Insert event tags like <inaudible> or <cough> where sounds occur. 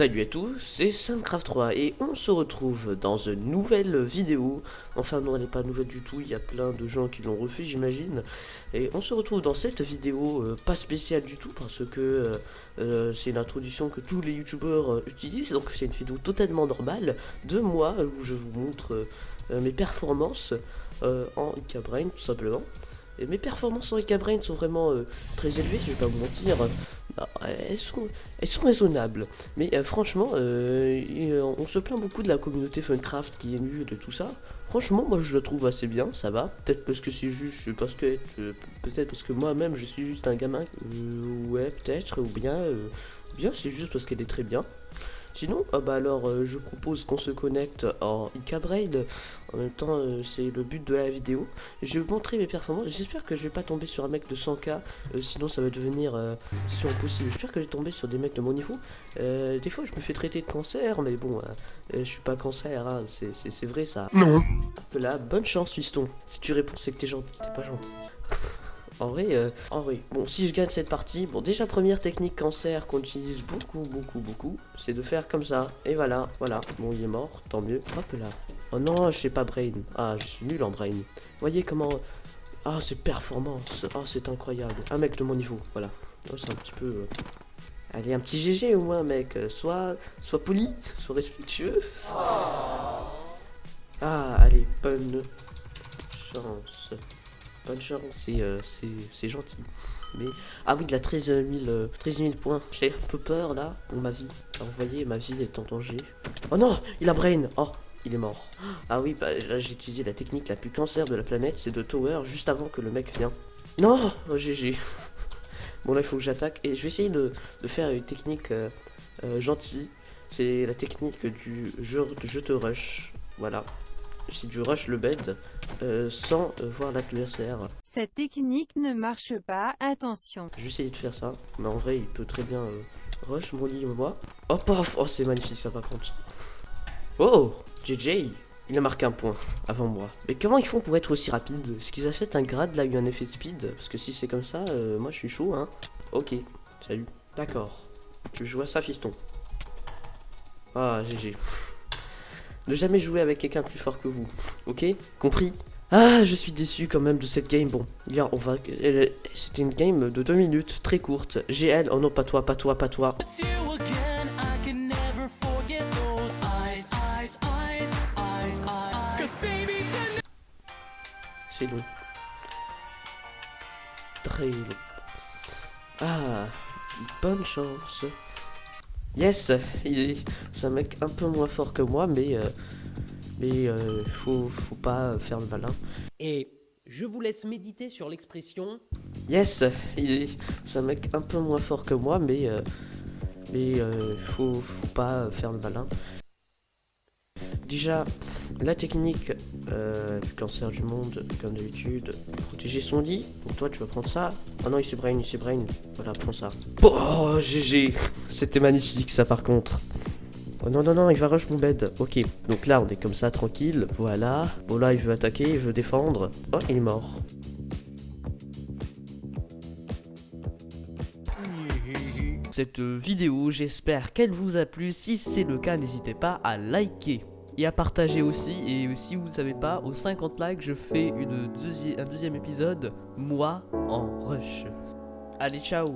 Salut à tous, c'est Samcraft 3 et on se retrouve dans une nouvelle vidéo. Enfin non, elle n'est pas nouvelle du tout, il y a plein de gens qui l'ont refait j'imagine. Et on se retrouve dans cette vidéo euh, pas spéciale du tout parce que euh, euh, c'est une introduction que tous les youtubeurs utilisent. Donc c'est une vidéo totalement normale de moi où je vous montre mes performances en Icabrain tout simplement. Et mes performances en Icabrain sont vraiment très élevées, je vais pas vous mentir. Ah, elles, sont, raisonnables. Mais euh, franchement, euh, on se plaint beaucoup de la communauté Funcraft qui est nulle de tout ça. Franchement, moi je la trouve assez bien, ça va. Peut-être parce que c'est juste parce que euh, peut-être parce que moi-même je suis juste un gamin. ouais, peut-être ou bien bien c'est juste parce qu'elle est très bien. Sinon, ah bah alors euh, je propose qu'on se connecte en Icabrain. En même temps, euh, c'est le but de la vidéo. Je vais vous montrer mes performances. J'espère que je vais pas tomber sur un mec de 100k, euh, sinon ça va devenir si impossible. J'espère que je vais tomber sur des mecs de mon niveau. des fois, je me fais traiter de cancer, mais bon, je suis pas cancer, hein. c'est vrai ça. Non. Là, bonne chance, fiston. Si tu réponds, c'est que t'es gentil. T'es pas gentil. <laughs> En vrai, euh, en vrai, bon, si je gagne cette partie, bon, déjà, première technique cancer qu'on utilise beaucoup, beaucoup, beaucoup, c'est de faire comme ça. Et voilà, voilà. Bon, il est mort, tant mieux. Hop là. Oh non, je sais pas brain. Ah, je suis nul en brain. Voyez comment... Ah, c'est performance. Ah, c'est incroyable. Un mec de mon niveau, voilà. Oh, c'est un petit peu... Euh, allez, un petit GG au moins, mec. Soit, soit poli, <laughs> soit respectueux. Ah, allez, bonne chance. Bonne chance, euh, c'est gentil. Mais... Ah oui, il a 13 000, 13 points. J'ai un peu peur là pour ma vie. Alors, vous voyez, ma vie est en danger. Oh non, il a brain. Oh, il est mort. Ah oui, bah, là j'ai utilisé la technique la plus cancer de la planète, c'est de tower juste avant que le mec vienne. Non, oh, GG. <laughs> bon là il faut que j'attaque et je vais essayer de, faire une technique euh, euh, gentille. C'est la technique du jeu, de je te rush. Voilà. C'est du rush le bed. Euh, sans euh, voir l'adversaire. Cette technique ne marche pas, attention. Je vais essayer de faire ça, mais en vrai il peut très bien euh, rush mon lit moi. Oh paf, oh c'est magnifique ça par contre. Oh, JJ, il a marqué un point avant moi. Mais comment ils font pour être aussi rapide Est-ce qu'ils achètent un grade là, eu un effet de speed? Parce que si c'est comme ça, moi je suis chaud hein. Ok, salut. D'accord. Je vois ça fiston. Ah, GG. Ne jamais jouer avec quelqu'un plus fort que vous. Ok? Compris? Ah, je suis déçu quand même de cette game. Bon, regarde, on va. C'était une game de 2 minutes, très courte. GL, oh non, pas toi, pas toi, pas toi. C'est long. Très long. Ah, bonne chance. Yes C'est un mec un peu moins fort que moi, mais... Euh, mais euh, faut, faut pas faire le malin. Et je vous laisse méditer sur l'expression... Yes C'est un mec un peu moins fort que moi, mais... Euh, mais euh, faut, faut pas faire le malin. Déjà, la technique euh, du cancer du monde, comme d'habitude, protéger son lit. Donc toi, tu vas prendre ça. Ah non, il s'est brain, il s'est brain. Voilà, prends ça. Oh, GG C'était magnifique, ça, par contre. Oh non, non, non, il va rush mon bed. Ok, donc là, on est comme ça, tranquille. Voilà. Bon, là, il veut attaquer, il veut défendre. Oh, il est mort. Cette vidéo, j'espère qu'elle vous a plu. Si c'est le cas, n'hésitez pas à liker et à partager aussi. Et si vous ne savez pas, aux 50 likes, je fais une un deuxième épisode, moi en rush. Allez, ciao